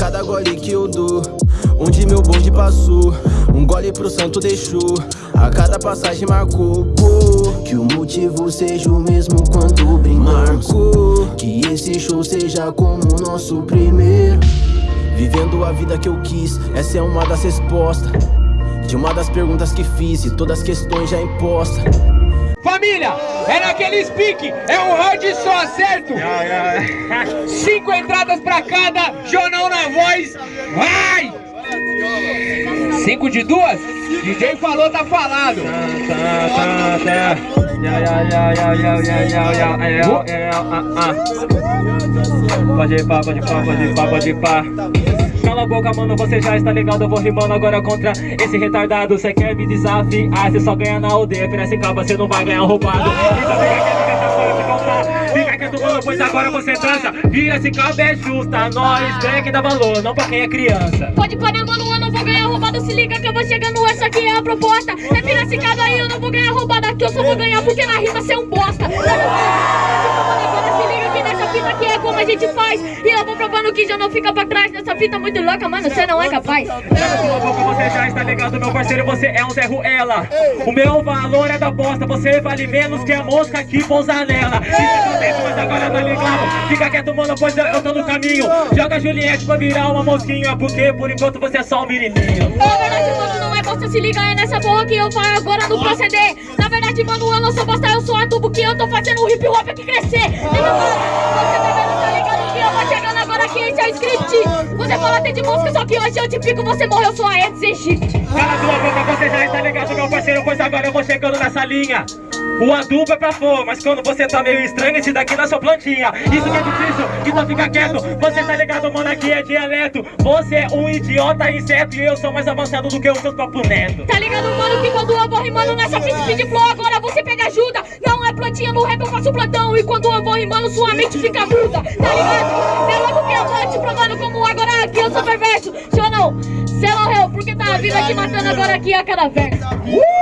cada gole que eu dou. Onde meu bonde passou Um gole pro santo deixou A cada passagem marcou Que o motivo seja o mesmo quando brindamos Que esse show seja como o nosso primeiro. Vivendo a vida que eu quis Essa é uma das respostas. De uma das perguntas que fiz E todas as questões já impostas Família, é naquele speak, é um round só, certo? Cinco entradas pra cada, Jonão na voz, vai! Cinco de duas? DJ falou, tá falado. Pode ir pá, pode ir pá, pode ir pá, pode ir pá. Cala a boca, mano, você já está ligado Eu vou rimando agora contra esse retardado. Cê quer me desafiar, cê só ganha na aldeia. Cabo, cê não vai ganhar roubado. Então fica quieto, mano, pois agora você dança cabo, é justa Nós quem dá valor, não pra quem é criança. Pode parar, mano, eu não vou ganhar roubado. Se liga que eu vou chegando, essa aqui é a proposta. É cabo aí, eu não vou ganhar roubado Aqui eu só vou ganhar porque na rima cê é um bosta a gente faz. E eu vou provando que já não fica pra trás Nessa fita muito louca, mano, você não é capaz. Você já está ligado, meu parceiro, você é um Zé Ruela O meu valor é da bosta, você vale menos que a mosca que pousa nela. Fica contente, mas agora tá ligado. Fica quieto, mano, pois eu tô no caminho. Joga Juliette pra virar uma mosquinha Porque por enquanto você é só um menininho. Na verdade, mano, não é bosta, se liga, é nessa porra que eu falo agora no proceder. Na verdade, mano, eu não sou bosta, eu sou adubo Que eu tô fazendo o hip hop aqui crescer é o script Você fala ter de música, só que hoje eu te pico, você morreu, sua Eds Egito Cala tua boca, você já está ligado, meu parceiro Pois agora eu vou chegando nessa linha. O adubo é pra flor, mas quando você tá meio estranho, esse daqui na sua plantinha. Isso que é difícil, então fica quieto. Você tá ligado, mano, aqui é dialeto. Você é um idiota inseto e eu sou mais avançado do que os seus papo neto. Tá ligado, mano, que quando eu vou rimando nessa pista de flow Agora você pega ajuda, não é plantinha no rap, eu faço plantão. E quando eu vou rimando, sua mente fica não, cê morreu, porque tá vida aqui matando agora aqui a verso uh!